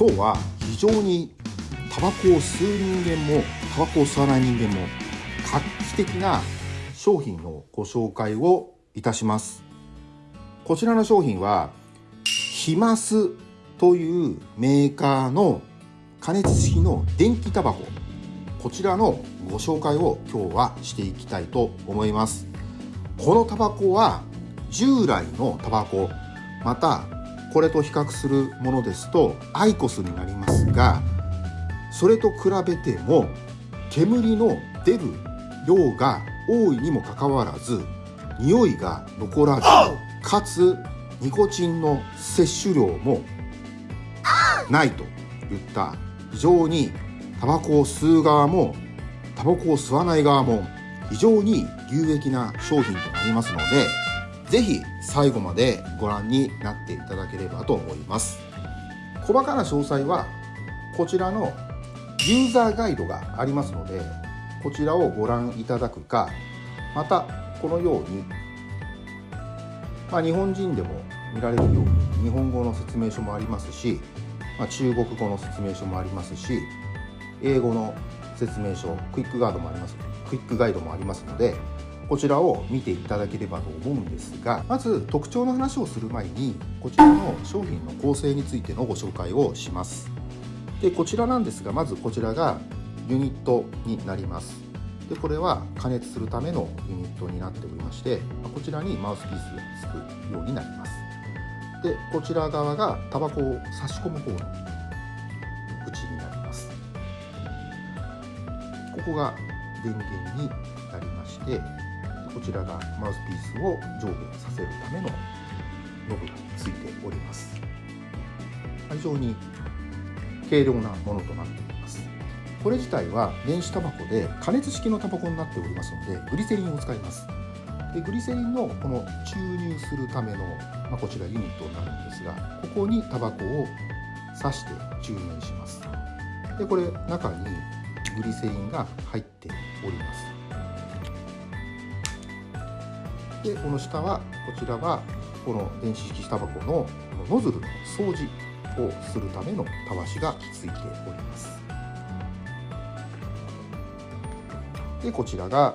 今日は非常にタバコを吸う人間もタバコを吸わない人間も画期的な商品のご紹介をいたします。こちらの商品はヒマスというメーカーの加熱式の電気タバコ。こちらのご紹介を今日はしていきたいと思います。このタバコは従来のタバコまたこれと比較するものですとアイコスになりますがそれと比べても煙の出る量が多いにもかかわらず匂いが残らずかつニコチンの摂取量もないといった非常にタバコを吸う側もタバコを吸わない側も非常に有益な商品となりますので是非最後までご覧になっていただければと思います。細かな詳細はこちらのユーザーガイドがありますのでこちらをご覧いただくかまたこのように、まあ、日本人でも見られるように日本語の説明書もありますし、まあ、中国語の説明書もありますし英語の説明書クイックガードもありますクイックガイドもありますのでこちらを見ていただければと思うんですがまず特徴の話をする前にこちらの商品の構成についてのご紹介をします。でこちらなんですがまずこちらがユニットになります。でこれは加熱するためのユニットになっておりましてこちらにマウスピースがつくようになります。でこちら側がタバコを差し込む方の口になります。ここが電源になりましてこちらがマウスピースを上下させるためのノブがついております。非常に軽量なものとなっております。これ自体は電子タバコで加熱式のタバコになっておりますのでグリセリンを使います。でグリセリンのこの注入するための、まあ、こちらユニットになるんですがここにタバコを刺して注入します。でこれ中にグリセリンが入っております。でこの下はこちらはこの電子式タバコのノズルの掃除をするためのたわしがついております。でこちらが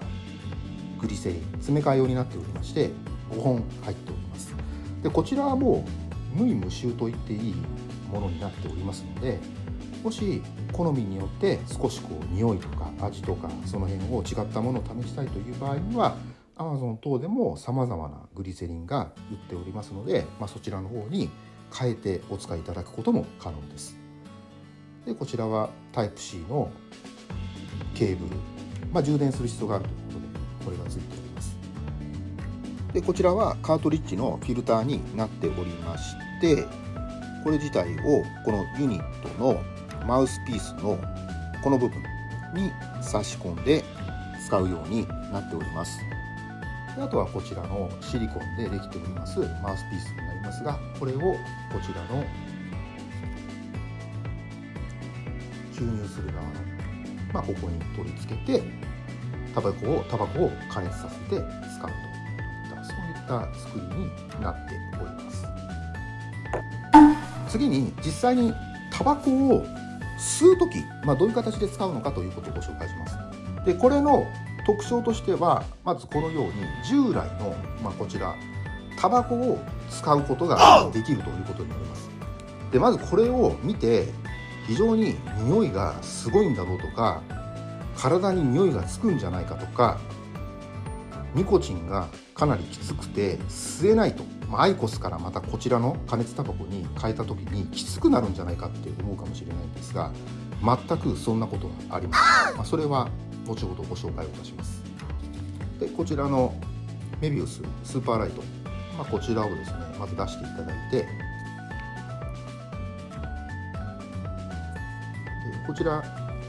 グリセリン詰め替え用になっておりまして5本入っております。でこちらはもう無味無臭と言っていいものになっておりますのでもし好みによって少しこう匂いとか味とかその辺を違ったものを試したいという場合には Amazon 等でも様々なグリセリンが売っておりますので、まあ、そちらの方に変えてお使いいただくことも可能です。でこちらは Type-C のケーブル、まあ、充電する必要があるということでこれがついております。でこちらはカートリッジのフィルターになっておりましてこれ自体をこのユニットのマウスピースのこの部分に差し込んで使うようになっております。あとはこちらのシリコンでできておりますマウスピースになりますがこれをこちらの注入する側の、まあ、ここに取り付けてタバコをタバコを加熱させて使うといったそういった作りになっております。次に実際にタバコを吸う時、まあ、どういう形で使うのかということをご紹介します。でこれの特徴としてはまずこのように従来の、まあ、こちらタバコを使うことができるということになります。でまずこれを見て非常に匂いがすごいんだろうとか体に匂いがつくんじゃないかとかニコチンがかなりきつくて吸えないと、まあ、アイコスからまたこちらの加熱タバコに変えた時にきつくなるんじゃないかって思うかもしれないんですが全くそんなことはありません、まあ、それは後ほどご紹介をいたします。でこちらのメビウススーパーライト、まあ、こちらをですねまず出していただいて。こちら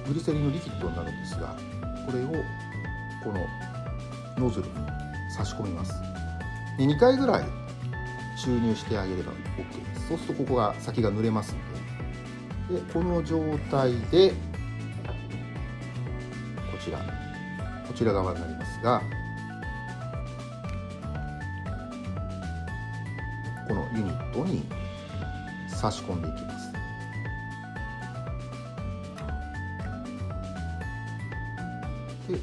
グリセリンのリキッドになるんですがこれをこのノズルに差し込みます。で2回ぐらい注入してあげれば OK です。そうするとここが先が濡れますので。でこの状態でちらこちら側になりますがこのユニットに差し込んでいきます。で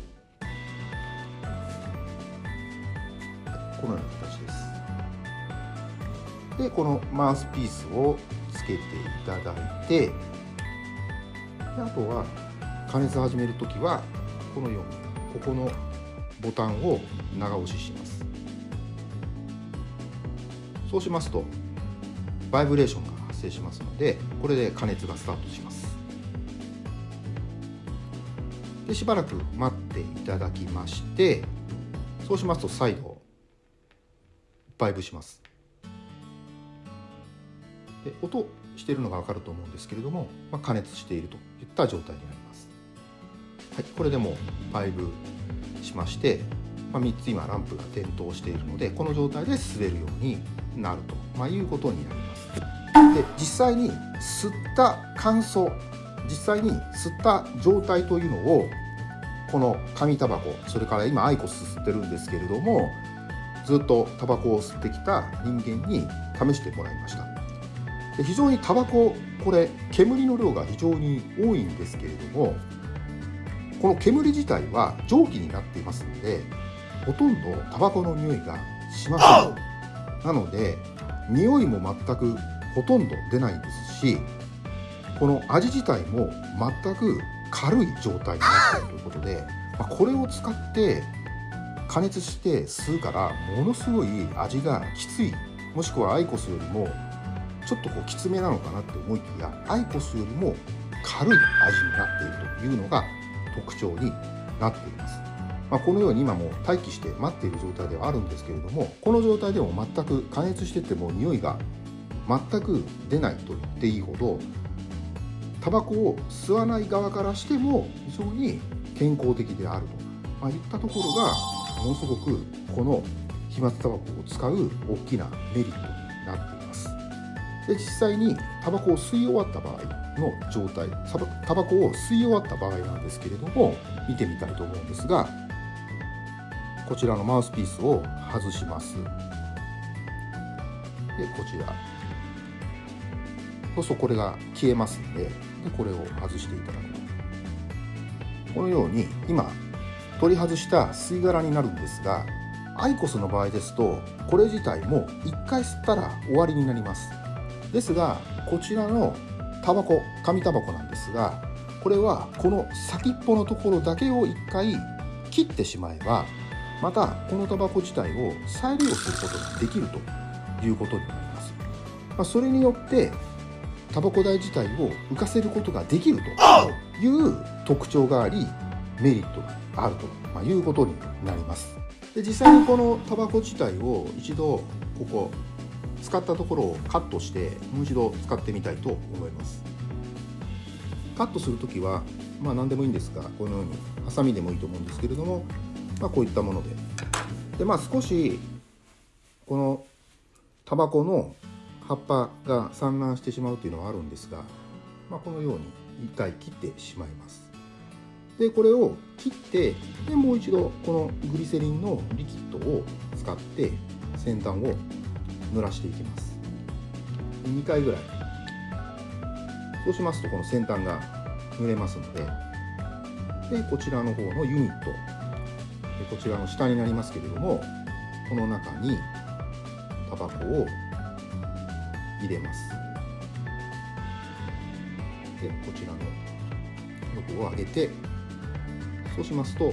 このような形です。でこのマウスピースをつけていただいてあとは加熱始めるときはこのようにここのボタンを長押しします。そうしますとバイブレーションが発生しますのでこれで加熱がスタートします。でしばらく待っていただきましてそうしますと再度バイブします。で音しているのが分かると思うんですけれども、まあ、加熱しているといった状態になります、はい、これでもバイブしまして、まあ、3つ今ランプが点灯しているのでこの状態で滑るようになると、まあ、いうことになります。で実際に吸った乾燥実際に吸った状態というのをこの紙タバコそれから今アイコス吸ってるんですけれどもずっとタバコを吸ってきた人間に試してもらいました。で非常にタバコこれ煙の量が非常に多いんですけれどもこの煙自体は蒸気になっていますのでほとんどタバコの匂いがしません。なので匂いも全くほとんど出ないですしこの味自体も全く軽い状態になっているということで、まあ、これを使って加熱して吸うからものすごい味がきつい。もしくはアイコスよりもちょっとこうきつめなのかなって思いきやアイコスよりも軽い味になっているというのが特徴になっています。まあ、このように今も待機して待っている状態ではあるんですけれどもこの状態でも全く加熱してても匂いが全く出ないと言っていいほどタバコを吸わない側からしても非常に健康的であると、まあ、いったところがものすごくこの飛沫タバコを使う大きなメリットになっていますで実際にタバコを吸い終わった場合の状態タバコを吸い終わった場合なんですけれども見てみたいと思うんですがこちらのマウスピースを外します。でこちら。そうするとこれが消えますのででこれを外していただく。とこのように今取り外した吸い殻になるんですがアイコスの場合ですとこれ自体も1回吸ったら終わりになります。ですがこちらのタバコ紙タバコなんですがこれはこの先っぽのところだけを1回切ってしまえばまたこのタバコ自体を再利用することができるということになります、まあ、それによってタバコ代自体を浮かせることができるという特徴がありメリットがあるということになります。で実際にこのタバコ自体を一度ここ使ったところをカットしてもう一度使ってみたいと思います。カットする時はまあ何でもいいんですがこのようにハサミでもいいと思うんですけれども、まあ、こういったもので。でまあ少しこのタバコの葉っぱが散乱してしまうというのはあるんですが、まあ、このように一回切ってしまいます。でこれを切ってでもう一度このグリセリンのリキッドを使って先端を濡らしていきます。2回ぐらい。そうしますとこの先端が濡れますので。でこちらの方のユニット。こちらの下になりますけれどもこの中にタバコを入れます。でこちらの横を上げて。そうしますと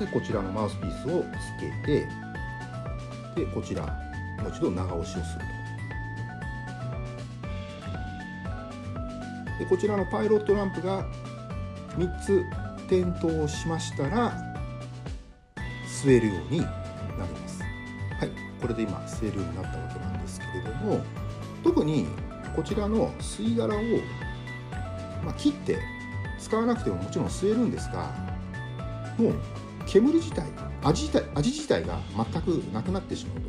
でこちらのマウスピースをつけて。でこちらもう一度長押しをすると。でこちらのパイロットランプが3つ点灯しましたら吸えるようになります。はいこれで今吸えるようになったわけなんですけれども特にこちらの吸い殻を、まあ、切って使わなくてももちろん吸えるんですがもう煙自体味自体味自体が全くなくなってしまうと、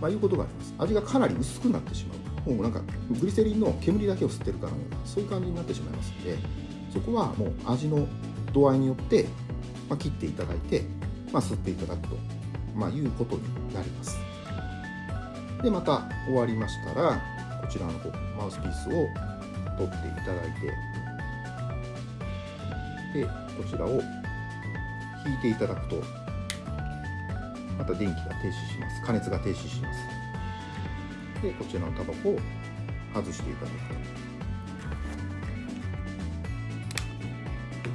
まあ、いうことがあります。味がかなり薄くなってしまう。もうなんかグリセリンの煙だけを吸ってるかのようなそういう感じになってしまいますのでそこはもう味の度合いによって、まあ、切っていただいて、まあ、吸っていただくと、まあ、いうことになります。でまた終わりましたらこちらのマウスピースを取っていただいてでこちらを引いていただくとまた電気が停止します。加熱が停止します。でこちらのタバコを外していただく。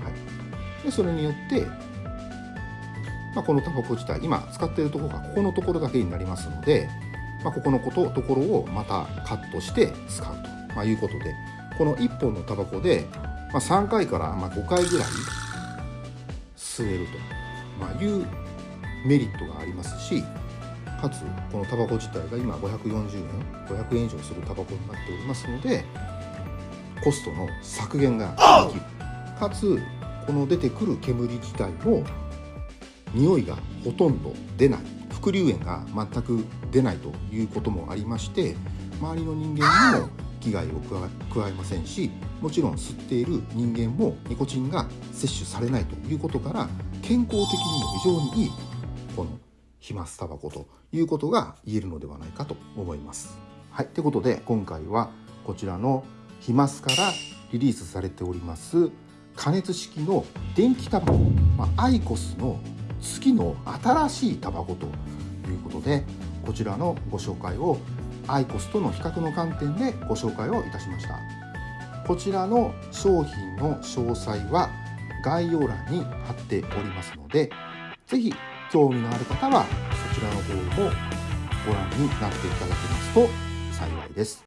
はい。でそれによって、まあ、このタバコ自体今使っているところがここのところだけになりますので、まあ、ここのことところをまたカットして使うと、まあ、いうことでこの1本のタバコで、まあ、3回からまあ5回ぐらい吸えると、まあ、いうメリットがありますしかつこのタバコ自体が今540円500円以上するタバコになっておりますのでコストの削減ができる。かつこの出てくる煙自体も匂いがほとんど出ない。副流煙が全く出ないということもありまして周りの人間にも危害を加えませんしもちろん吸っている人間もニコチンが摂取されないということから健康的にも非常にいいこの飛沫タバコということが言えるのではないかと思います。はい、ということで今回はこちらの飛沫からリリースされております加熱式の電気タバコ、まあ、アイコスの次の新しいタバコということでこちらのご紹介をアイコスとの比較の観点でご紹介をいたしましたこちらの商品の詳細は概要欄に貼っておりますので是非興味のある方はそちらの方もご覧になっていただけますと幸いです。